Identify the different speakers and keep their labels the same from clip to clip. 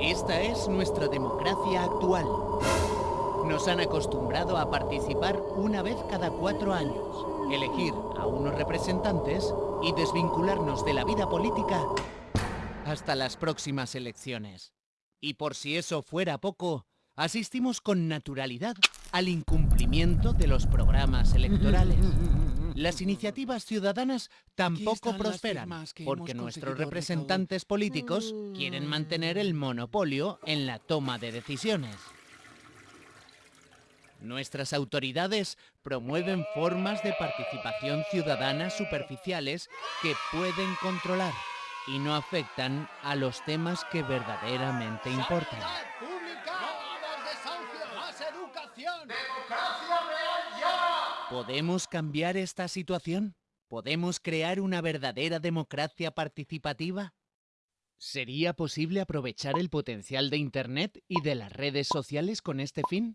Speaker 1: Esta es nuestra democracia actual. Nos han acostumbrado a participar una vez cada cuatro años, elegir a unos representantes y desvincularnos de la vida política hasta las próximas elecciones. Y por si eso fuera poco, asistimos con naturalidad al incumplimiento de los programas electorales. Las iniciativas ciudadanas tampoco prosperan, porque nuestros representantes políticos quieren mantener el monopolio en la toma de decisiones. Nuestras autoridades promueven formas de participación ciudadana superficiales que pueden controlar y no afectan a los temas que verdaderamente importan. ¿Podemos cambiar esta situación? ¿Podemos crear una verdadera democracia participativa? ¿Sería posible aprovechar el potencial de Internet y de las redes sociales con este fin?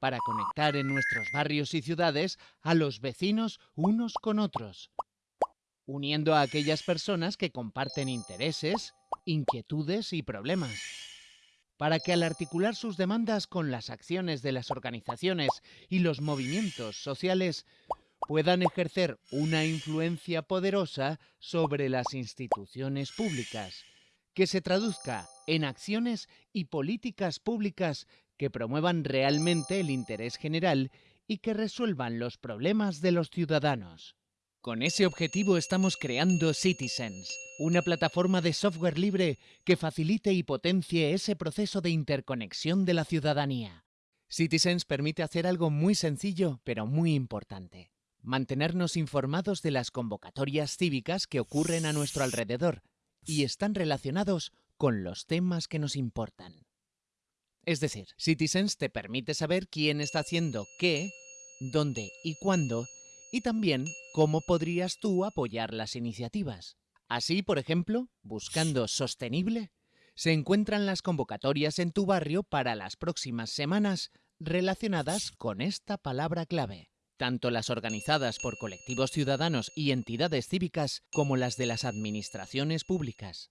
Speaker 1: Para conectar en nuestros barrios y ciudades a los vecinos unos con otros, uniendo a aquellas personas que comparten intereses, inquietudes y problemas para que al articular sus demandas con las acciones de las organizaciones y los movimientos sociales puedan ejercer una influencia poderosa sobre las instituciones públicas, que se traduzca en acciones y políticas públicas que promuevan realmente el interés general y que resuelvan los problemas de los ciudadanos. Con ese objetivo estamos creando Citizens, una plataforma de software libre que facilite y potencie ese proceso de interconexión de la ciudadanía. Citizens permite hacer algo muy sencillo, pero muy importante. Mantenernos informados de las convocatorias cívicas que ocurren a nuestro alrededor y están relacionados con los temas que nos importan. Es decir, Citizens te permite saber quién está haciendo qué, dónde y cuándo y también cómo podrías tú apoyar las iniciativas. Así, por ejemplo, buscando sostenible, se encuentran las convocatorias en tu barrio para las próximas semanas relacionadas con esta palabra clave. Tanto las organizadas por colectivos ciudadanos y entidades cívicas como las de las administraciones públicas.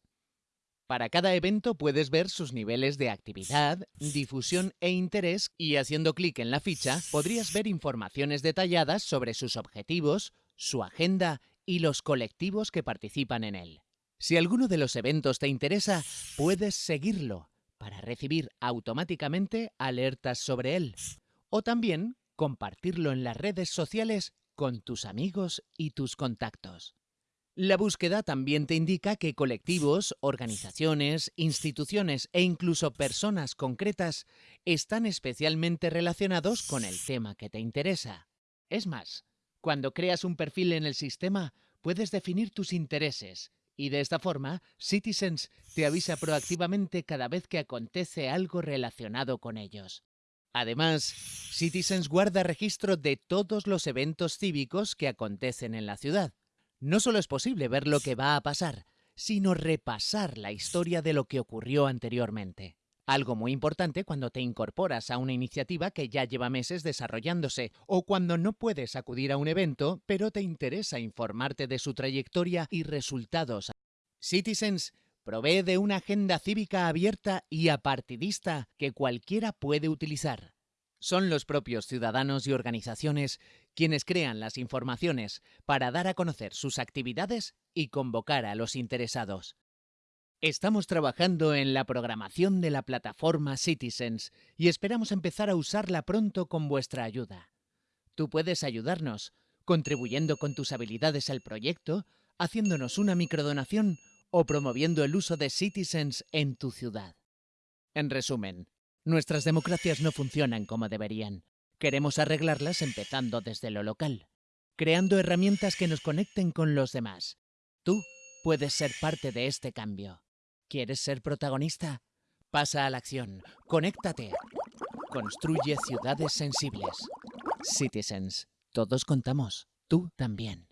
Speaker 1: Para cada evento puedes ver sus niveles de actividad, difusión e interés y haciendo clic en la ficha podrías ver informaciones detalladas sobre sus objetivos, su agenda y los colectivos que participan en él. Si alguno de los eventos te interesa, puedes seguirlo para recibir automáticamente alertas sobre él. O también compartirlo en las redes sociales con tus amigos y tus contactos. La búsqueda también te indica que colectivos, organizaciones, instituciones e incluso personas concretas están especialmente relacionados con el tema que te interesa. Es más, cuando creas un perfil en el sistema, puedes definir tus intereses y de esta forma, Citizens te avisa proactivamente cada vez que acontece algo relacionado con ellos. Además, Citizens guarda registro de todos los eventos cívicos que acontecen en la ciudad no solo es posible ver lo que va a pasar, sino repasar la historia de lo que ocurrió anteriormente. Algo muy importante cuando te incorporas a una iniciativa que ya lleva meses desarrollándose o cuando no puedes acudir a un evento, pero te interesa informarte de su trayectoria y resultados. Citizens provee de una agenda cívica abierta y apartidista que cualquiera puede utilizar. Son los propios ciudadanos y organizaciones quienes crean las informaciones para dar a conocer sus actividades y convocar a los interesados. Estamos trabajando en la programación de la plataforma Citizens y esperamos empezar a usarla pronto con vuestra ayuda. Tú puedes ayudarnos contribuyendo con tus habilidades al proyecto, haciéndonos una microdonación o promoviendo el uso de Citizens en tu ciudad. En resumen, Nuestras democracias no funcionan como deberían. Queremos arreglarlas empezando desde lo local, creando herramientas que nos conecten con los demás. Tú puedes ser parte de este cambio. ¿Quieres ser protagonista? Pasa a la acción. Conéctate. Construye ciudades sensibles. Citizens. Todos contamos. Tú también.